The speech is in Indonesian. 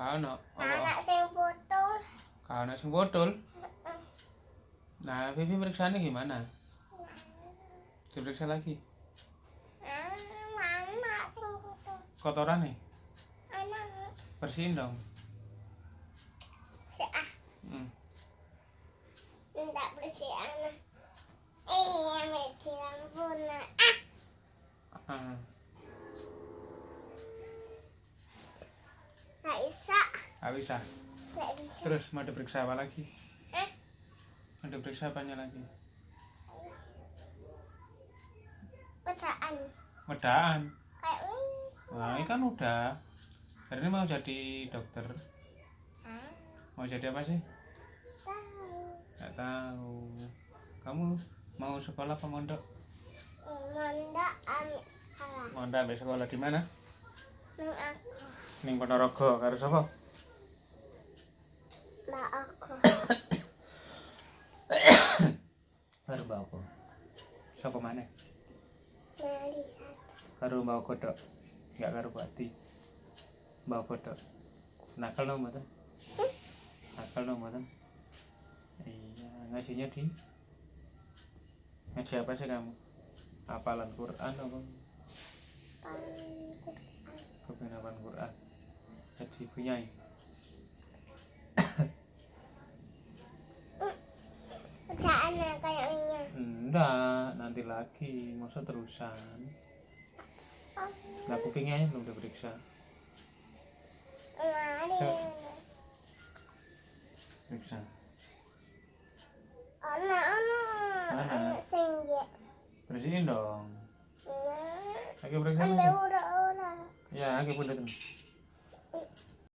Kano. nah anak sing putul. Kano sing botol. Nah, Vivi periksanya gimana? Diperiksa lagi. Ah, mama sing putul. Kotoran nih, Anak bersihin dong. si ah, Hmm. bersih anak. Iya, meti lampunya. Ah, Ah. Bisa, bisa. Terus mau diperiksa apa lagi? Eh, Mau diperiksa apanya lagi? pecahan. Medaan. Kayak ini. Nah, ini kan udah. Hari ini mau jadi dokter. Mau jadi apa sih? tahu. Gak tahu. Kamu mau sekolah apa mondok? Mondok amit sekolah. Mondok sampai sekolah di mana? Nang aku, Ning Ponorogo karo sapa? mbak aku. Karo Mbak apa? Sapa mana? Melisa. Karo Mbak Kodok. Enggak karo Bati. Mbak Kodok. Nakal dong mboten? Nakal dong mboten? Iya, ngajinya di Ngaji apa sih kamu? Hafalan Quran apa? Panjang. Kepengen hafal Quran. Kayak ini. Enggak, nanti lagi. Masa terusan. Nah, kupingnya aja belum diperiksa. Periksa. Anak, anak. Mana? Anak senja. Bersihin dong. Lagi periksa ambil lagi. ura-ura. Ya, lagi datang. Oh.